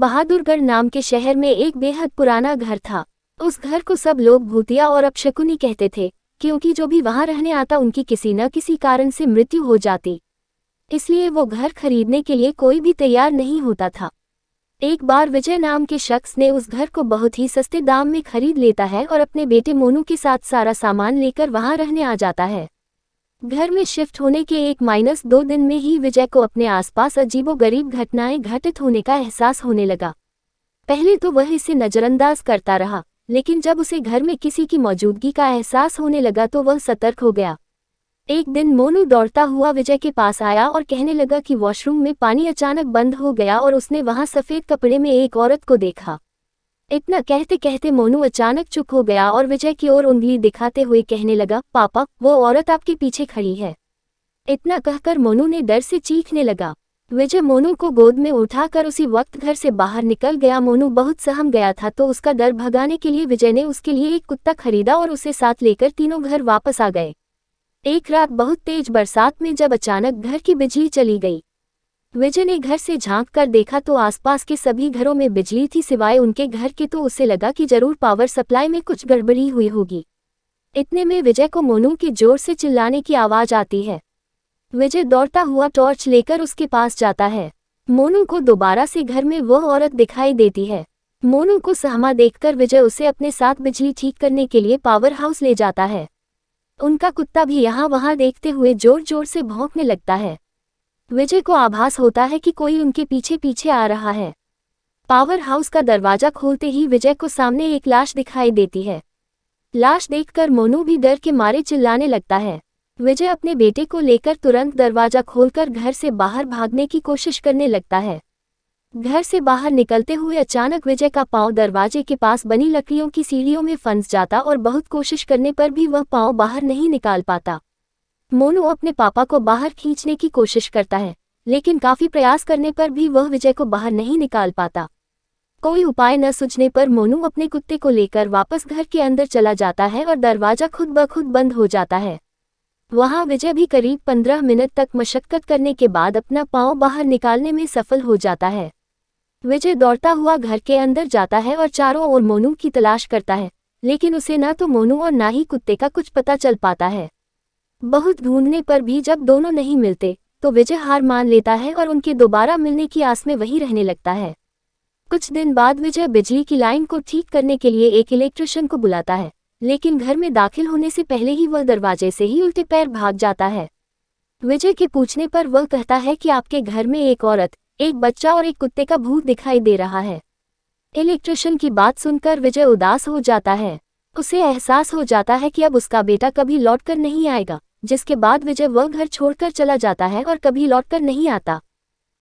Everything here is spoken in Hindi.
बहादुरगढ़ नाम के शहर में एक बेहद पुराना घर था। उस घर को सब लोग भूतिया और अपशकुनी कहते थे, क्योंकि जो भी वहाँ रहने आता उनकी किसी न किसी कारण से मृत्यु हो जाती। इसलिए वो घर खरीदने के लिए कोई भी तैयार नहीं होता था। एक बार विजय नाम के शख्स ने उस घर को बहुत ही सस्ते दाम में खरीद लेता है और अपने बेटे मोनू के साथ सारा सामान लेकर वहाँ रहने आ जाता है। घर में शिफ्ट होने के एक माइनस दो दिन में ही विजय को अपने आसपास अजीबो गरीब घटनाएँ घटित होने का एहसास होने लगा। पहले तो वह इसे नज़रअंदाज करता रहा, लेकिन जब उसे घर में किसी की मौजूदगी का एहसास होने लगा तो वह सतर्क हो गया। एक दिन मोनू दौड़ता हुआ विजय के पास आया और कहने लगा कि वॉशरूम में पानी अचानक बंद हो गया और उसने वहाँ सफ़ेद कपड़े में एक औरत को देखा। इतना कहते कहते मोनू अचानक चुप हो गया और विजय की ओर उंगली दिखाते हुए कहने लगा, पापा, वो औरत आपके पीछे खड़ी है। इतना कहकर मोनू ने डर से चीखने लगा। विजय मोनू को गोद में उठाकर उसी वक्त घर से बाहर निकल गया। मोनू बहुत सहम गया था तो उसका डर भगाने के लिए विजय ने उसके लिए एक कुत्ता खरीदा और उसे साथ लेकर तीनों घर वापस आ गए। एक रात बहुत तेज बरसात में जब अचानक घर की बिजली चली गई विजय ने घर से झाँक कर देखा तो आसपास के सभी घरों में बिजली थी सिवाय उनके घर के तो उसे लगा कि ज़रूर पावर सप्लाई में कुछ गड़बड़ी हुई होगी। इतने में विजय को मोनू के ज़ोर से चिल्लाने की आवाज़ आती है। विजय दौड़ता हुआ टॉर्च लेकर उसके पास जाता है। मोनू को दोबारा से घर में वह औरत दिखाई देती है। मोनू को सहमा देखकर विजय उसे अपने साथ बिजली ठीक करने के लिए पावर हाउस ले जाता है। उनका कुत्ता भी यहाँ वहाँ देखते हुए ज़ोर ज़ोर से भौंकने लगता है। विजय को आभास होता है कि कोई उनके पीछे पीछे आ रहा है। पावर हाउस का दरवाज़ा खोलते ही विजय को सामने एक लाश दिखाई देती है। लाश देखकर मोनू भी डर के मारे चिल्लाने लगता है। विजय अपने बेटे को लेकर तुरंत दरवाज़ा खोलकर घर से बाहर भागने की कोशिश करने लगता है। घर से बाहर निकलते हुए अचानक विजय का पाँव दरवाजे के पास बनी लकड़ियों की सीढ़ियों में फंस जाता और बहुत कोशिश करने पर भी वह पाँव बाहर नहीं निकाल पाता। मोनू अपने पापा को बाहर खींचने की कोशिश करता है, लेकिन काफ़ी प्रयास करने पर भी वह विजय को बाहर नहीं निकाल पाता। कोई उपाय न सूझने पर मोनू अपने कुत्ते को लेकर वापस घर के अंदर चला जाता है और दरवाज़ा खुद ब खुद बंद हो जाता है। वहाँ विजय भी करीब पंद्रह मिनट तक मशक्कत करने के बाद अपना पाँव बाहर निकालने में सफल हो जाता है। विजय दौड़ता हुआ घर के अंदर जाता है और चारों ओर मोनू की तलाश करता है, लेकिन उसे न तो मोनू और ना ही कुत्ते का कुछ पता चल पाता है। बहुत ढूँढने पर भी जब दोनों नहीं मिलते तो विजय हार मान लेता है और उनके दोबारा मिलने की आस में वही रहने लगता है। कुछ दिन बाद विजय बिजली की लाइन को ठीक करने के लिए एक इलेक्ट्रिशियन को बुलाता है, लेकिन घर में दाखिल होने से पहले ही वह दरवाजे से ही उल्टे पैर भाग जाता है। विजय के पूछने पर वह कहता है कि आपके घर में एक औरत, एक बच्चा और एक कुत्ते का भूत दिखाई दे रहा है। इलेक्ट्रिशियन की बात सुनकर विजय उदास हो जाता है। उसे एहसास हो जाता है कि अब उसका बेटा कभी लौटकर नहीं आएगा, जिसके बाद विजय वह घर छोड़कर चला जाता है और कभी लौटकर नहीं आता।